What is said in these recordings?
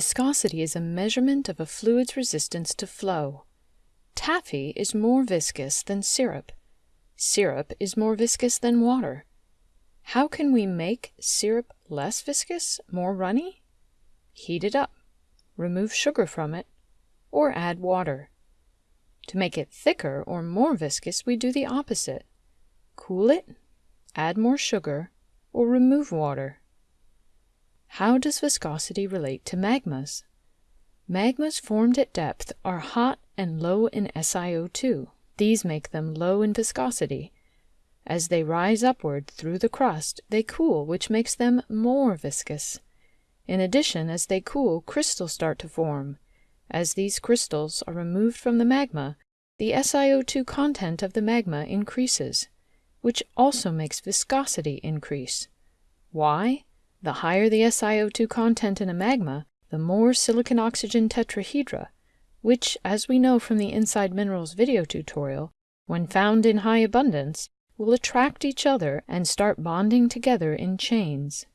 Viscosity is a measurement of a fluid's resistance to flow. Taffy is more viscous than syrup. Syrup is more viscous than water. How can we make syrup less viscous, more runny? Heat it up, remove sugar from it, or add water. To make it thicker or more viscous, we do the opposite. Cool it, add more sugar, or remove water. How does viscosity relate to magmas? Magmas formed at depth are hot and low in SiO2. These make them low in viscosity. As they rise upward through the crust, they cool, which makes them more viscous. In addition, as they cool, crystals start to form. As these crystals are removed from the magma, the SiO2 content of the magma increases, which also makes viscosity increase. Why? The higher the SiO2 content in a magma, the more silicon-oxygen tetrahedra, which, as we know from the Inside Minerals video tutorial, when found in high abundance, will attract each other and start bonding together in chains.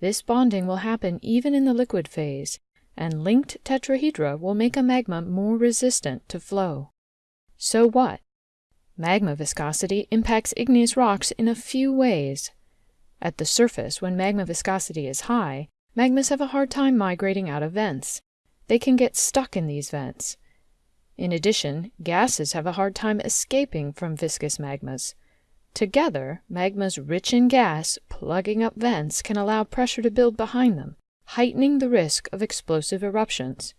This bonding will happen even in the liquid phase, and linked tetrahedra will make a magma more resistant to flow. So what? Magma viscosity impacts igneous rocks in a few ways. At the surface, when magma viscosity is high, magmas have a hard time migrating out of vents. They can get stuck in these vents. In addition, gases have a hard time escaping from viscous magmas. Together, magmas rich in gas plugging up vents can allow pressure to build behind them, heightening the risk of explosive eruptions.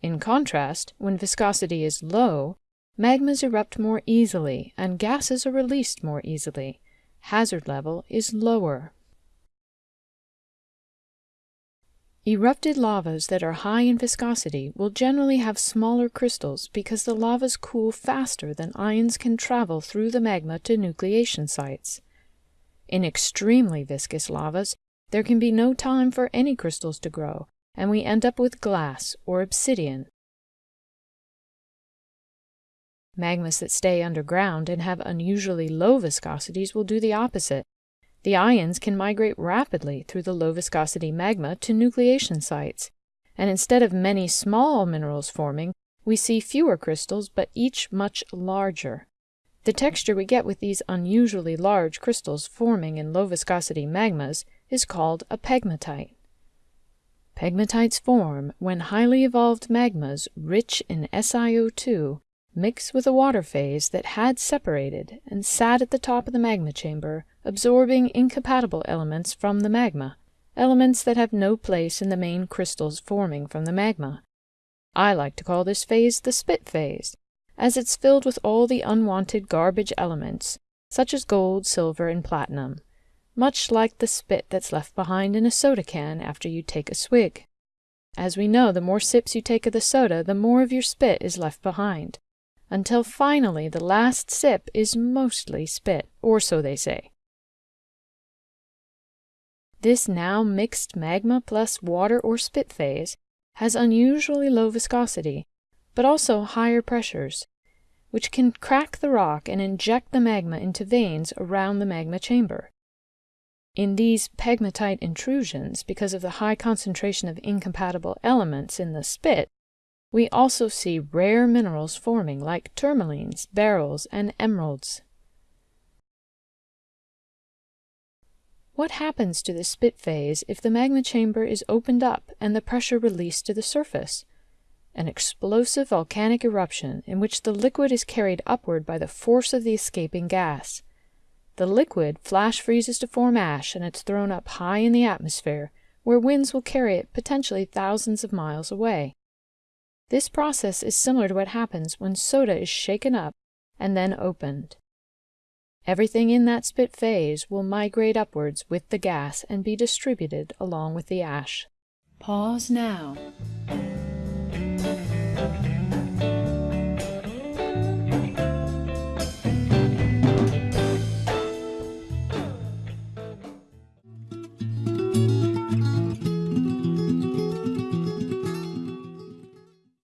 In contrast, when viscosity is low, magmas erupt more easily and gases are released more easily. Hazard level is lower. Erupted lavas that are high in viscosity will generally have smaller crystals because the lavas cool faster than ions can travel through the magma to nucleation sites. In extremely viscous lavas, there can be no time for any crystals to grow, and we end up with glass or obsidian. Magmas that stay underground and have unusually low viscosities will do the opposite. The ions can migrate rapidly through the low viscosity magma to nucleation sites, and instead of many small minerals forming, we see fewer crystals but each much larger. The texture we get with these unusually large crystals forming in low viscosity magmas is called a pegmatite. Pegmatites form when highly evolved magmas rich in SiO2 mix with a water phase that had separated and sat at the top of the magma chamber, absorbing incompatible elements from the magma, elements that have no place in the main crystals forming from the magma. I like to call this phase the spit phase as it's filled with all the unwanted garbage elements, such as gold, silver, and platinum, much like the spit that's left behind in a soda can after you take a swig. As we know, the more sips you take of the soda, the more of your spit is left behind, until finally the last sip is mostly spit, or so they say. This now mixed magma plus water or spit phase has unusually low viscosity but also higher pressures, which can crack the rock and inject the magma into veins around the magma chamber. In these pegmatite intrusions, because of the high concentration of incompatible elements in the spit, we also see rare minerals forming like tourmalines, beryls, and emeralds. What happens to the spit phase if the magma chamber is opened up and the pressure released to the surface? an explosive volcanic eruption in which the liquid is carried upward by the force of the escaping gas. The liquid flash freezes to form ash and it's thrown up high in the atmosphere, where winds will carry it potentially thousands of miles away. This process is similar to what happens when soda is shaken up and then opened. Everything in that spit phase will migrate upwards with the gas and be distributed along with the ash. Pause now.